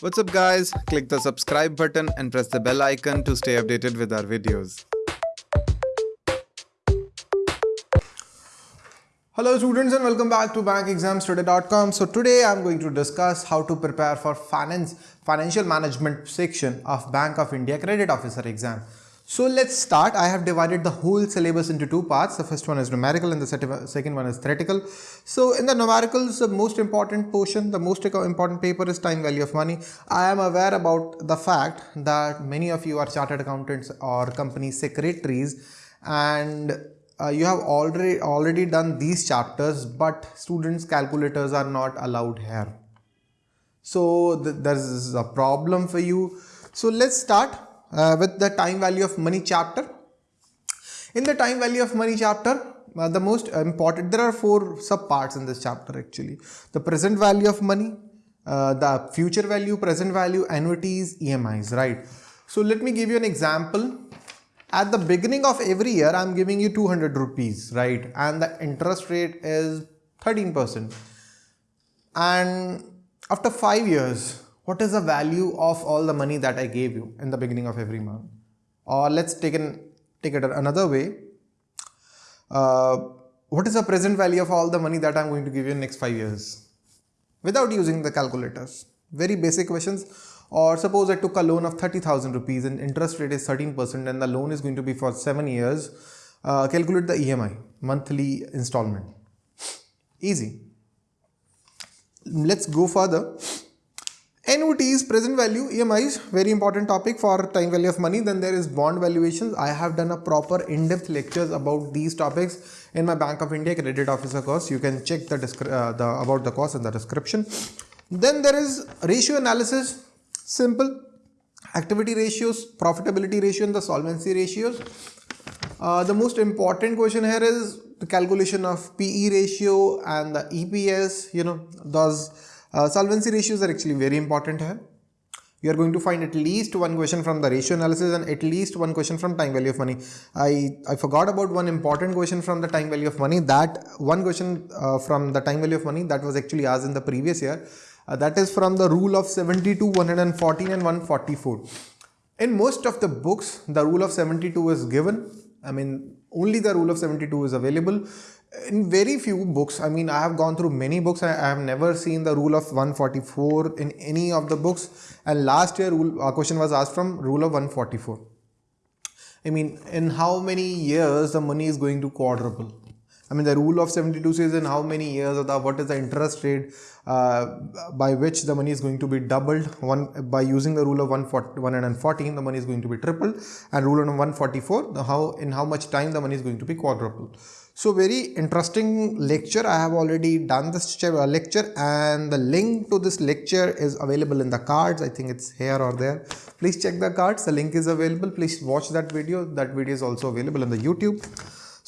What's up guys? Click the subscribe button and press the bell icon to stay updated with our videos. Hello students and welcome back to bankexamstoday.com. So today I'm going to discuss how to prepare for finance financial management section of Bank of India credit officer exam. So let's start. I have divided the whole syllabus into two parts. The first one is numerical and the second one is theoretical. So in the numericals, the most important portion, the most important paper is time value of money. I am aware about the fact that many of you are chartered accountants or company secretaries and uh, you have already already done these chapters but students calculators are not allowed here so th there is a problem for you so let's start uh, with the time value of money chapter. In the time value of money chapter, uh, the most important, there are four sub parts in this chapter actually. The present value of money, uh, the future value, present value, annuities, EMIs, right? So let me give you an example. At the beginning of every year, I'm giving you 200 rupees, right? And the interest rate is 13%. And after five years, what is the value of all the money that I gave you in the beginning of every month? Or let's take, an, take it another way. Uh, what is the present value of all the money that I'm going to give you in next five years? Without using the calculators. Very basic questions. Or suppose I took a loan of 30,000 rupees and interest rate is 13% and the loan is going to be for 7 years. Uh, calculate the EMI, monthly installment. Easy. Let's go further. Annuities, present value, EMIs, very important topic for time value of money. Then there is bond valuations. I have done a proper in-depth lectures about these topics in my Bank of India credit officer course. You can check the, uh, the about the course in the description. Then there is ratio analysis, simple. Activity ratios, profitability ratio and the solvency ratios. Uh, the most important question here is the calculation of PE ratio and the EPS, you know, those uh, solvency ratios are actually very important here. You are going to find at least one question from the ratio analysis and at least one question from time value of money. I, I forgot about one important question from the time value of money. That one question uh, from the time value of money that was actually asked in the previous year. Uh, that is from the rule of 72, 114 and 144. In most of the books, the rule of 72 is given. I mean, only the rule of 72 is available in very few books i mean i have gone through many books. I, I have never seen the rule of 144 in any of the books. And last year rule, a question was asked from rule of 144 i mean in how many years the money is going to quadruple? I mean, the rule of 72 says in how many years of the what is the interest rate uh, by which the money is going to be doubled. One by using the rule of 114, the money is going to be tripled, and rule of 144, the how in how much time the money is going to be quadrupled. So very interesting lecture. I have already done this uh, lecture and the link to this lecture is available in the cards. I think it's here or there. Please check the cards. The link is available. Please watch that video. That video is also available on the YouTube.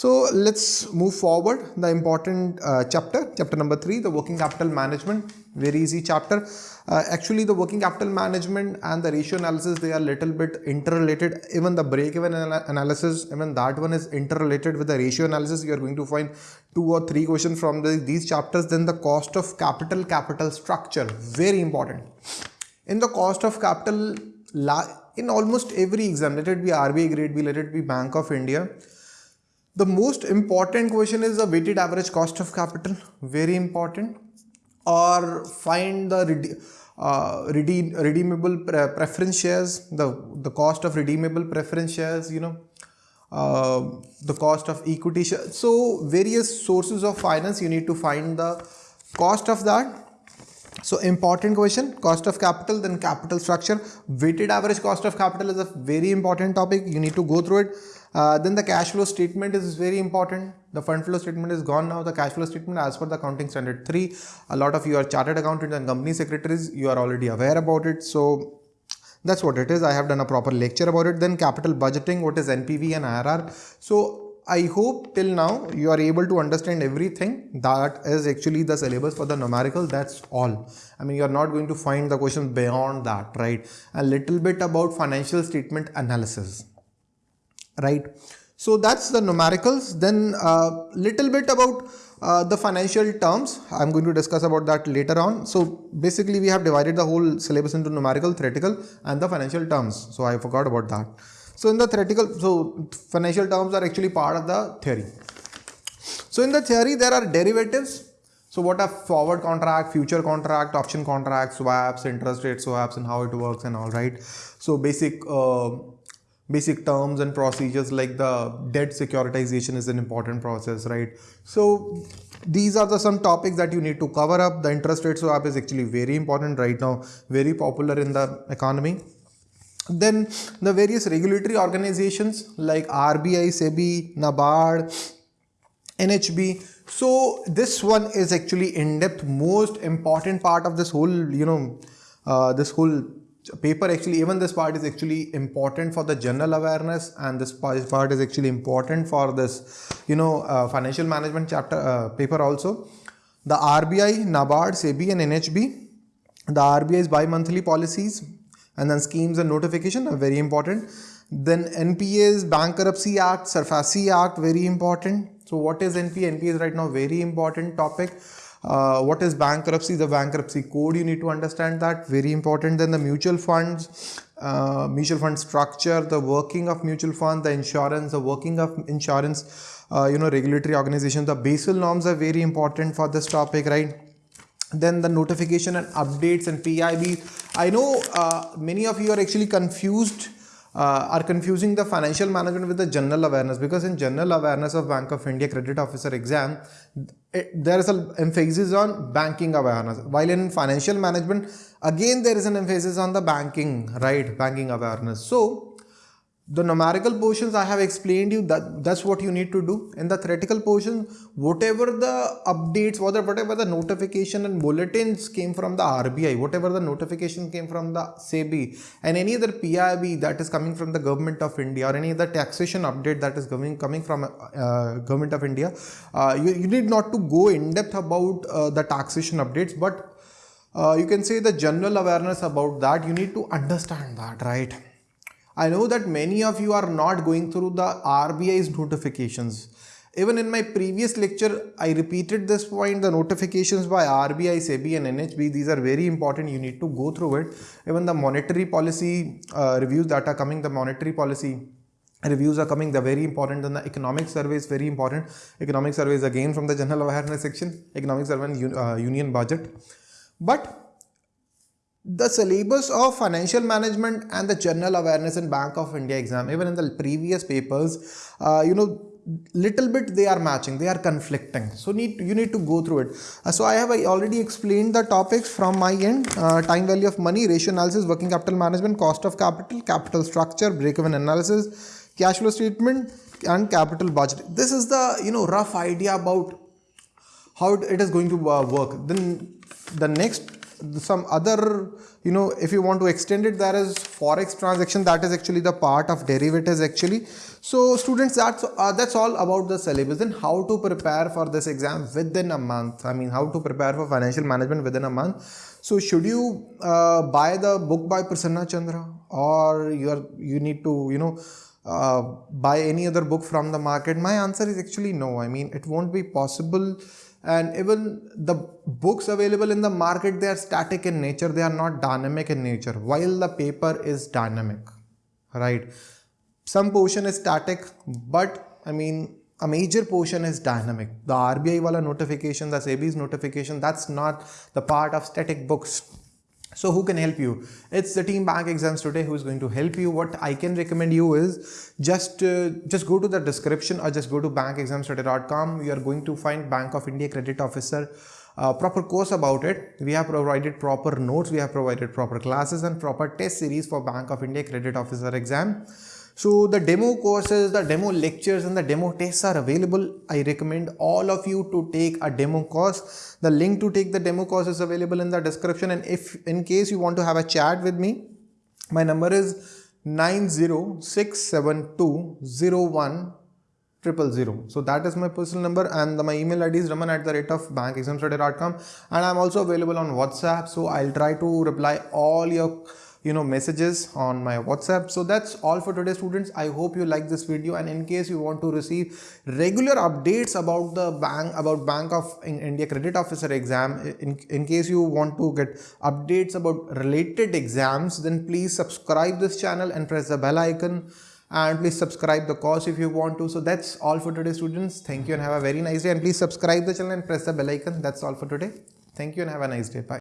So let's move forward. The important uh, chapter, chapter number three, the working capital management. Very easy chapter. Uh, actually, the working capital management and the ratio analysis, they are little bit interrelated. Even the break-even analysis, even that one is interrelated with the ratio analysis. You are going to find two or three questions from the, these chapters. Then the cost of capital, capital structure, very important. In the cost of capital, in almost every exam, let it be RBI grade B, let it be Bank of India, the most important question is the weighted average cost of capital, very important. Or find the uh, redeem, redeemable pre preference shares, the, the cost of redeemable preference shares, you know, uh, the cost of equity shares. So various sources of finance, you need to find the cost of that. So important question, cost of capital, then capital structure. Weighted average cost of capital is a very important topic. You need to go through it. Uh, then the cash flow statement is very important. The fund flow statement is gone now. The cash flow statement as per the accounting standard 3. A lot of you are chartered accountants and company secretaries. You are already aware about it. So that's what it is. I have done a proper lecture about it. Then capital budgeting, what is NPV and IRR. So I hope till now you are able to understand everything that is actually the syllabus for the numerical. That's all. I mean, you are not going to find the questions beyond that, right? A little bit about financial statement analysis right? So that's the numericals. Then a uh, little bit about uh, the financial terms i'm going to discuss about that later on so basically we have divided the whole syllabus into numerical theoretical and the financial terms so i forgot about that so in the theoretical so financial terms are actually part of the theory so in the theory there are derivatives so what are forward contract, future contract, option contract, swaps, interest rate swaps, and how it works and all right. So basic uh, basic terms and procedures like the debt securitization is an important process, right? So these are the some topics that you need to cover up. The interest rate swap is actually very important right now, very popular in the economy. Then the various regulatory organizations like RBI, SEBI, NABARD, NHB so this one is actually in depth most important part of this whole you know uh, this whole paper actually even this part is actually important for the general awareness and this part is actually important for this you know uh, financial management chapter uh, paper also the RBI, NABARD, SEBI and NHB the RBI's bi-monthly policies and then schemes and notification are very important then NPA's Bankruptcy Act, SARFAESI Act very important so what is NPA? NPA is right now very important topic. Uh, what is bankruptcy? The bankruptcy code, you need to understand that, very important. Then the mutual funds, uh, mutual fund structure, the working of mutual fund, the insurance, the working of insurance, uh, you know, regulatory organization. The Basel norms are very important for this topic, right? Then the notification and updates and PIB. I know uh, many of you are actually confused uh, are confusing the financial management with the general awareness because in general awareness of Bank of India credit officer exam it, there is an emphasis on banking awareness. While in financial management again there is an emphasis on the banking right? Banking awareness. So the numerical portions I have explained you that that's what you need to do. In the theoretical portion whatever the updates whatever, whatever the notification and bulletins came from the RBI whatever the notification came from the SEBI and any other PIB that is coming from the government of India or any other taxation update that is coming coming from uh, government of India uh, you, you need not to go in depth about uh, the taxation updates but uh, you can say the general awareness about that you need to understand that right I know that many of you are not going through the RBI's notifications. Even in my previous lecture, I repeated this point, the notifications by RBI, SEBI and NHB, these are very important. You need to go through it. Even the monetary policy uh, reviews that are coming, the monetary policy reviews are coming they're very important then the economic survey is very important economic survey is again from the general awareness section economic survey and uh, union budget but the syllabus of financial management and the general awareness in bank of india exam even in the previous papers uh, you know little bit they are matching they are conflicting. So need you need to go through it. Uh, so i have already explained the topics from my end. Uh, time value of money ratio analysis working capital management cost of capital capital structure break even analysis cash flow statement and capital budget. This is the you know rough idea about how it is going to uh, work. Then the next some other you know if you want to extend it there is forex transaction. That is actually the part of derivatives actually. So students that's uh, that's all about the syllabus and how to prepare for this exam within a month. I mean how to prepare for financial management within a month. So should you uh, buy the book by prasanna chandra or you are you need to you know uh, buy any other book from the market? My answer is actually no. I mean it won't be possible. And even the books available in the market they are static in nature. They are not dynamic in nature while the paper is dynamic right? Some portion is static but i mean a major portion is dynamic. The rbi wala notification the sebi's notification that's not the part of static books so who can help you? It's the team bank exams today who is going to help you. What I can recommend you is just uh, just go to the description or just go to bankexamstoday.com. You are going to find Bank of India Credit Officer uh, proper course about it. We have provided proper notes, we have provided proper classes and proper test series for Bank of India Credit Officer exam. So the demo courses, the demo lectures and the demo tests are available. I recommend all of you to take a demo course. The link to take the demo course is available in the description and if in case you want to have a chat with me, my number is 9067201 triple zero. So that is my personal number and my email ID is raman at the rate of bankexamstoday.com and I'm also available on WhatsApp. So I'll try to reply all your you know messages on my whatsapp. So that's all for today students. I hope you like this video. And in case you want to receive regular updates about the bank about bank of india credit officer exam in, in case you want to get updates about related exams then please subscribe this channel and press the bell icon. And please subscribe the course if you want to. So that's all for today students. Thank you and have a very nice day. And please subscribe the channel and press the bell icon. That's all for today. Thank you and have a nice day. Bye